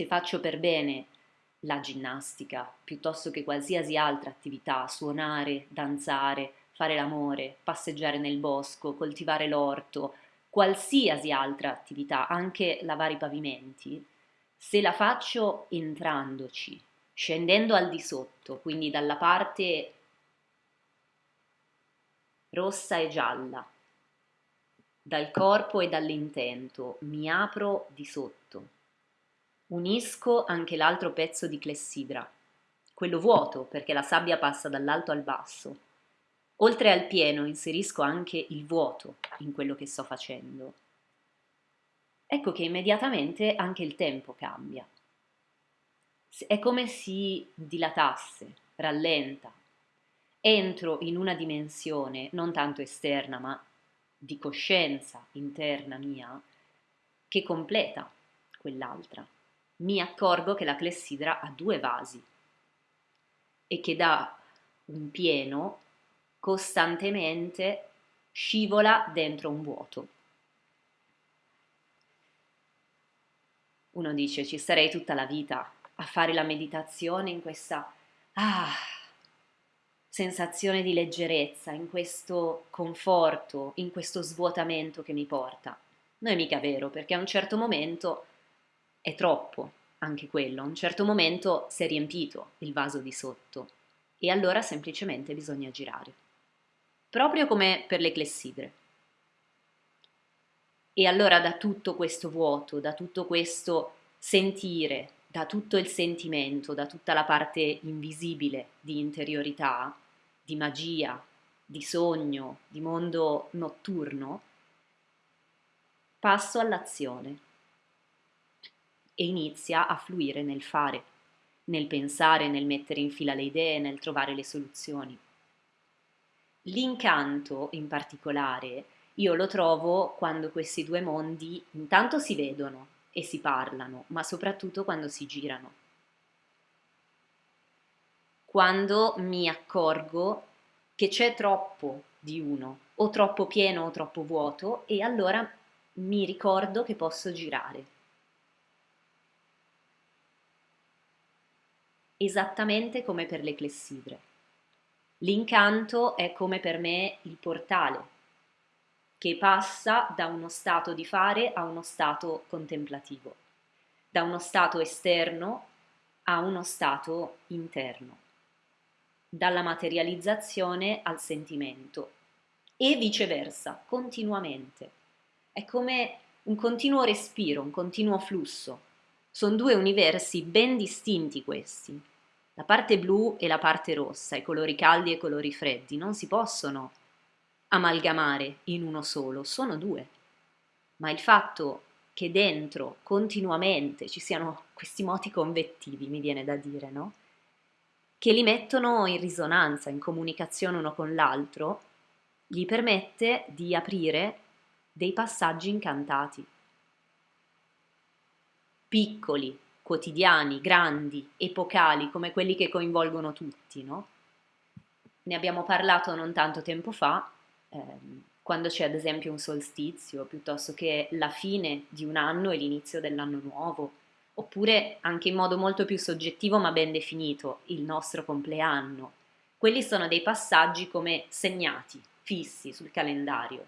Se faccio per bene la ginnastica piuttosto che qualsiasi altra attività, suonare, danzare, fare l'amore, passeggiare nel bosco, coltivare l'orto, qualsiasi altra attività, anche lavare i pavimenti, se la faccio entrandoci, scendendo al di sotto, quindi dalla parte rossa e gialla, dal corpo e dall'intento, mi apro di sotto. Unisco anche l'altro pezzo di clessidra, quello vuoto perché la sabbia passa dall'alto al basso. Oltre al pieno inserisco anche il vuoto in quello che sto facendo. Ecco che immediatamente anche il tempo cambia. È come si dilatasse, rallenta, entro in una dimensione non tanto esterna ma di coscienza interna mia che completa quell'altra. Mi accorgo che la clessidra ha due vasi e che da un pieno costantemente scivola dentro un vuoto. Uno dice ci sarei tutta la vita a fare la meditazione in questa ah, sensazione di leggerezza, in questo conforto, in questo svuotamento che mi porta. Non è mica vero, perché a un certo momento è troppo, anche quello, a un certo momento si è riempito il vaso di sotto e allora semplicemente bisogna girare. Proprio come per le clessidre. E allora da tutto questo vuoto, da tutto questo sentire, da tutto il sentimento, da tutta la parte invisibile di interiorità, di magia, di sogno, di mondo notturno, passo all'azione e inizia a fluire nel fare, nel pensare, nel mettere in fila le idee, nel trovare le soluzioni. L'incanto in particolare io lo trovo quando questi due mondi intanto si vedono e si parlano, ma soprattutto quando si girano. Quando mi accorgo che c'è troppo di uno, o troppo pieno o troppo vuoto, e allora mi ricordo che posso girare. Esattamente come per le clessidre. L'incanto è come per me il portale che passa da uno stato di fare a uno stato contemplativo, da uno stato esterno a uno stato interno, dalla materializzazione al sentimento e viceversa, continuamente. È come un continuo respiro, un continuo flusso. Sono due universi ben distinti questi. La parte blu e la parte rossa, i colori caldi e i colori freddi, non si possono amalgamare in uno solo, sono due. Ma il fatto che dentro continuamente ci siano questi moti convettivi, mi viene da dire, no? Che li mettono in risonanza, in comunicazione uno con l'altro, gli permette di aprire dei passaggi incantati. Piccoli, quotidiani, grandi, epocali, come quelli che coinvolgono tutti, no? Ne abbiamo parlato non tanto tempo fa, ehm, quando c'è ad esempio un solstizio, piuttosto che la fine di un anno e l'inizio dell'anno nuovo, oppure anche in modo molto più soggettivo ma ben definito, il nostro compleanno. Quelli sono dei passaggi come segnati, fissi sul calendario,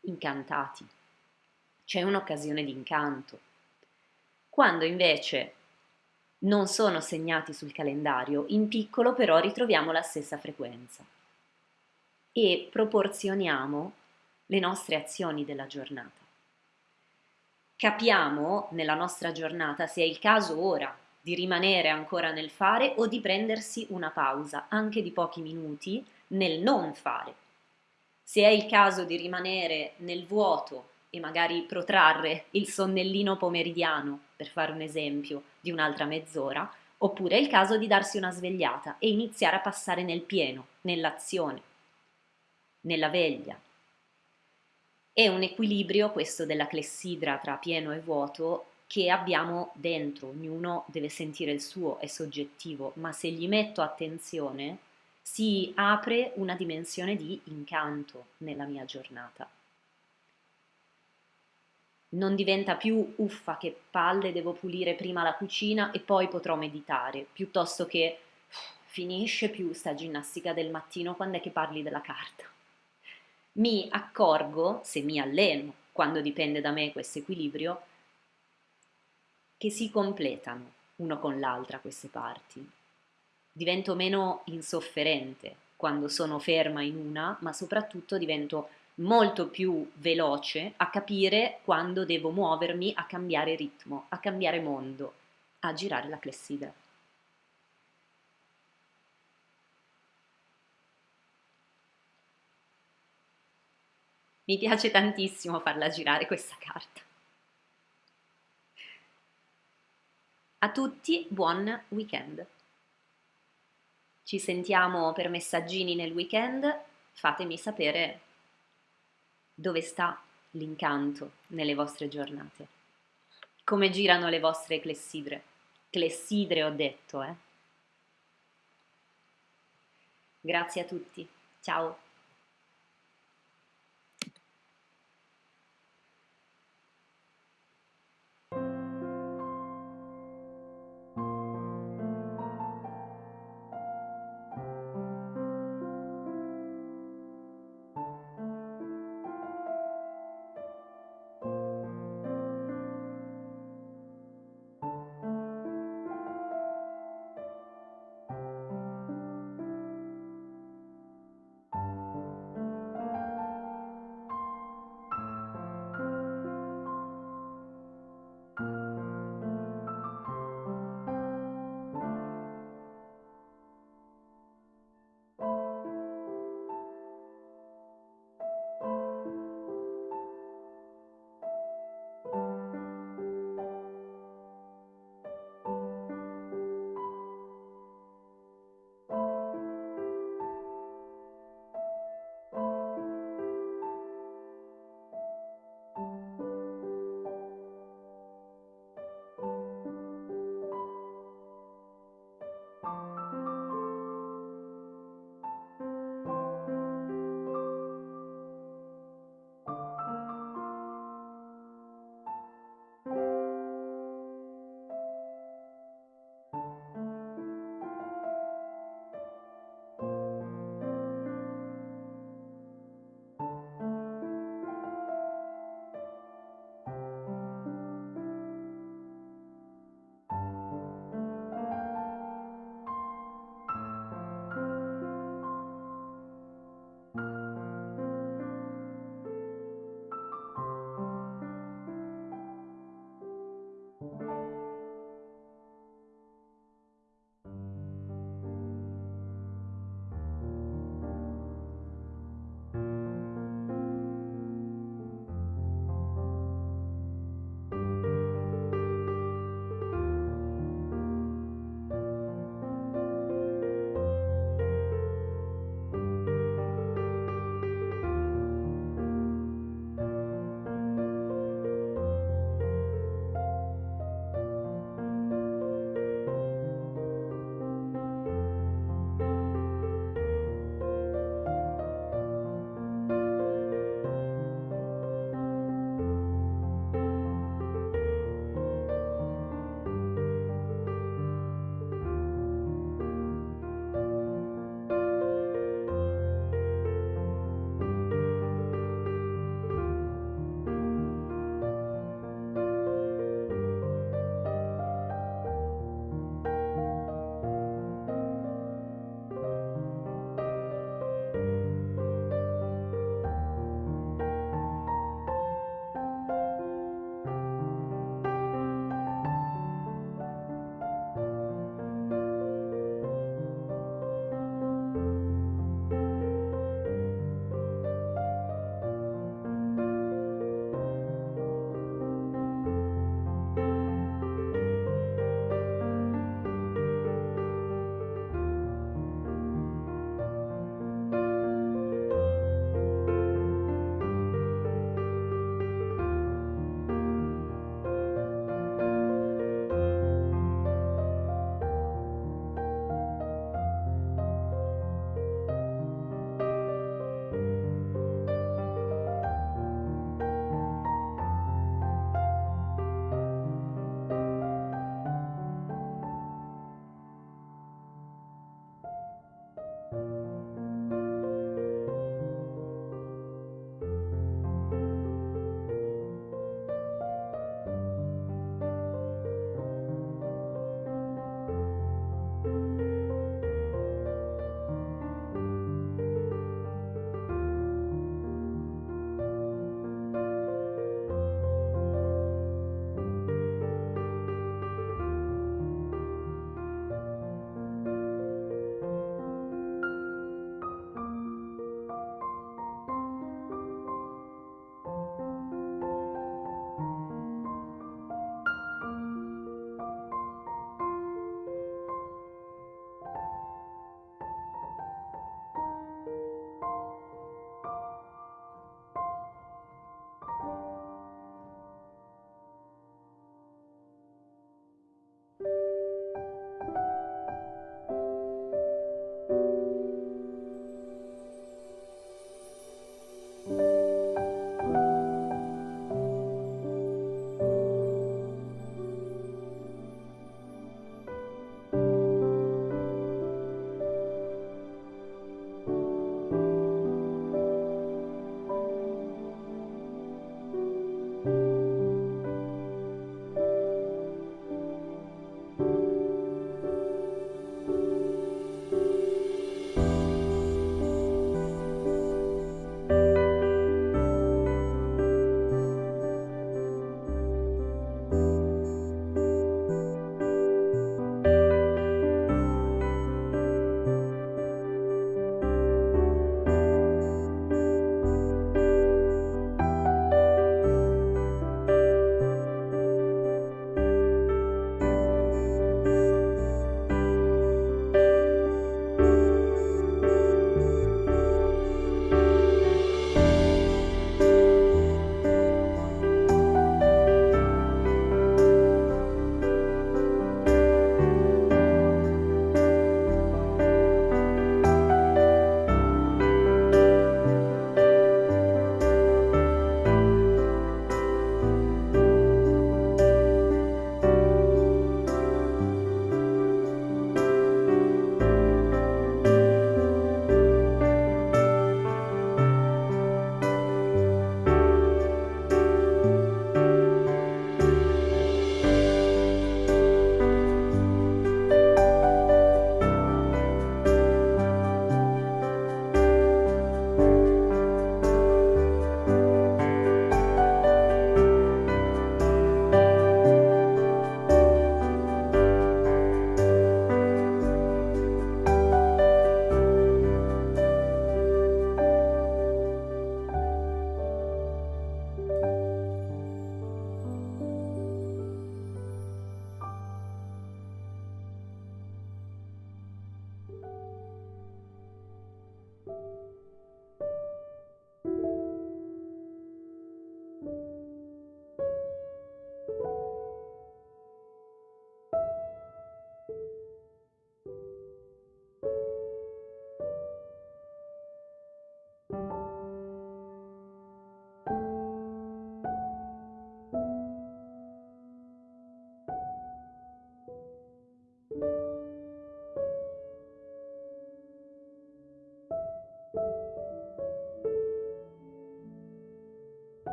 incantati. C'è un'occasione di incanto. Quando invece non sono segnati sul calendario, in piccolo però ritroviamo la stessa frequenza e proporzioniamo le nostre azioni della giornata. Capiamo nella nostra giornata se è il caso ora di rimanere ancora nel fare o di prendersi una pausa, anche di pochi minuti, nel non fare. Se è il caso di rimanere nel vuoto e magari protrarre il sonnellino pomeridiano, per fare un esempio, di un'altra mezz'ora, oppure è il caso di darsi una svegliata e iniziare a passare nel pieno, nell'azione nella veglia. È un equilibrio questo della clessidra tra pieno e vuoto che abbiamo dentro, ognuno deve sentire il suo, è soggettivo, ma se gli metto attenzione si apre una dimensione di incanto nella mia giornata. Non diventa più uffa che palle, devo pulire prima la cucina e poi potrò meditare, piuttosto che finisce più sta ginnastica del mattino quando è che parli della carta. Mi accorgo, se mi alleno, quando dipende da me questo equilibrio, che si completano uno con l'altra queste parti. Divento meno insofferente quando sono ferma in una, ma soprattutto divento molto più veloce a capire quando devo muovermi, a cambiare ritmo, a cambiare mondo, a girare la clessidra. Mi piace tantissimo farla girare questa carta. A tutti buon weekend. Ci sentiamo per messaggini nel weekend, fatemi sapere dove sta l'incanto nelle vostre giornate. Come girano le vostre clessidre. Clessidre ho detto, eh. Grazie a tutti. Ciao.